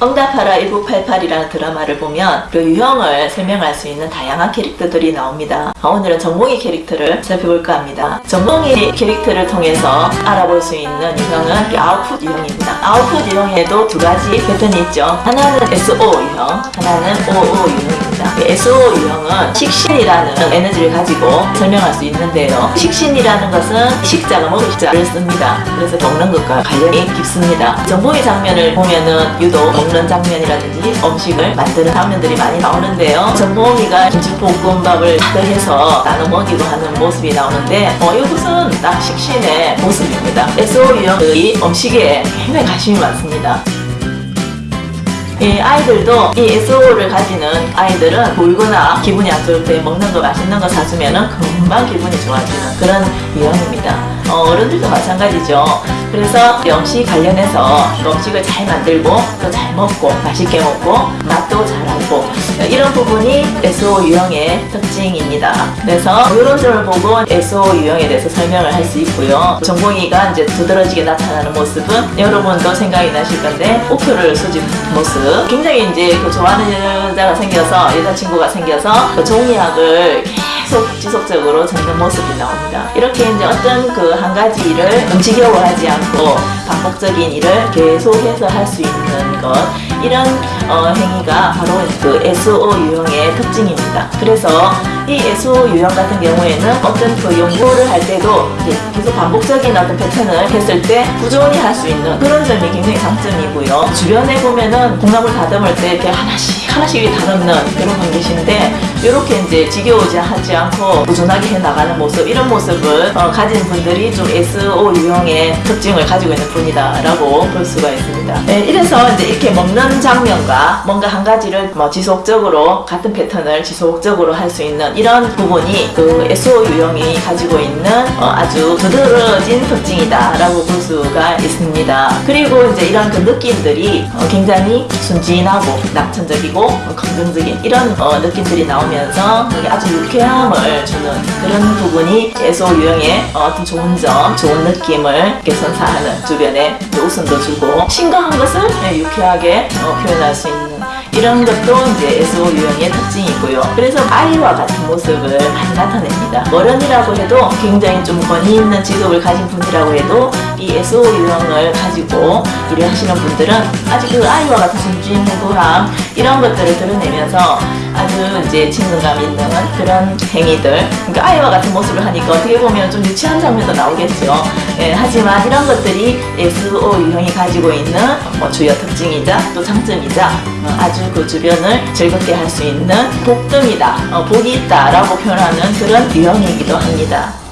응답하라 1988이라는 드라마를 보면 그 유형을 설명할 수 있는 다양한 캐릭터들이 나옵니다. 어, 오늘은 정몽이 캐릭터를 살펴볼까 합니다. 정몽이 캐릭터를 통해서 알아볼 수 있는 유형은 아웃풋 유형입니다. 아웃풋 유형에도 두 가지 패턴이 있죠. 하나는 SO 유형, 하나는 OO 유형입니다. SO 유형은 식신이라는 에너지를 가지고 설명할 수 있는데요. 식신이라는 것은 식자가 먹을 자를 씁니다. 그래서 먹는 것과 관련이 깊습니다. 정봉이 장면을 보면은 유독 먹는 장면이라든지 음식을 만드는 장면들이 많이 나오는데요. 정봉이가 김치볶음밥을 가득해서 나눠 먹이고 하는 모습이 나오는데 어, 이것은 딱 식신의 모습입니다. SO 유형의 음식에 굉장히 관심이 많습니다. 이 아이들도 이 SO를 가지는 아이들은 울거나 기분이 안 좋을 때 먹는 거 맛있는 거 사주면 은 금방 기분이 좋아지는 그런 유형입니다. 어, 어른들도 마찬가지죠. 그래서 음식 관련해서 음식을 잘 만들고 또 잘 먹고 맛있게 먹고 맛도 잘 알고 이런 부분이 SO 유형의 특징입니다. 그래서 이런 점을 보고 SO 유형에 대해서 설명을 할 수 있고요. 정봉이가 이제 두드러지게 나타나는 모습은 여러분도 생각이 나실 건데 우표를 수집하는 모습 굉장히 이제 그 좋아하는 여자가 생겨서 여자친구가 생겨서 그 종이학을 계속 지속적으로 적는 모습이 나옵니다. 이렇게 이제 어떤 그 한 가지 일을 움직여워하지 않고 반복적인 일을 계속해서 할 수 있는 것 이런 어, 행위가 바로 그 SO 유형의 특징입니다. 그래서 이 SO 유형 같은 경우에는 어떤 그 연구를 할 때도 계속 반복적인 어떤 패턴을 했을 때 꾸준히 할 수 있는 그런 점이 굉장히 장점이고요. 주변에 보면은 공감을 다듬을 때 이렇게 하나씩 하나씩 다듬는 그런 분 계신데 이렇게 이제 지겨우지 하지 않고 꾸준하게 해 나가는 모습 이런 모습을 어, 가진 분들이 좀 SO 유형의 특징을 가지고 있는 분이다라고 볼 수가 있습니다. 네, 이래서 이제 이렇게 먹는 장면과 뭔가 한 가지를 뭐 지속적으로 같은 패턴을 지속적으로 할 수 있는 이런 부분이 그 SO 유형이 가지고 있는 어, 아주 두드러진 특징이다 라고 볼 수가 있습니다. 그리고 이제 이런 그 느낌들이 어, 굉장히 순진하고 낙천적이고 어, 긍정적인 이런 어, 느낌들이 나오면서 아주 유쾌함을 주는 그런 부분이 SO 유형의 어, 어떤 좋은 점, 좋은 느낌을 개선사하는 주변에 웃음도 주고 싱거한 것을 네, 유쾌하게 어, 표현할 수 있는 이런 것도 이제 SO 유형의 특징이고요. 그래서 아이와 같은 모습을 많이 나타냅니다. 어른이라고 해도 굉장히 좀 권위 있는 직업을 가진 분이라고 해도 이 SO 유형을 가지고 일을 하시는 분들은 아직 그 아이와 같은 순진무구함 이런 것들을 드러내면서 아주 이제 친근감 있는 그런 행위들 그러니까 아이와 같은 모습을 하니까 어떻게 보면 좀 유치한 장면도 나오겠죠. 예, 하지만 이런 것들이 SO 유형이 가지고 있는 뭐 주요 특징이자 또 장점이자 어, 아주 그 주변을 즐겁게 할 수 있는 복등이다, 어, 복이 있다 라고 표현하는 그런 유형이기도 합니다.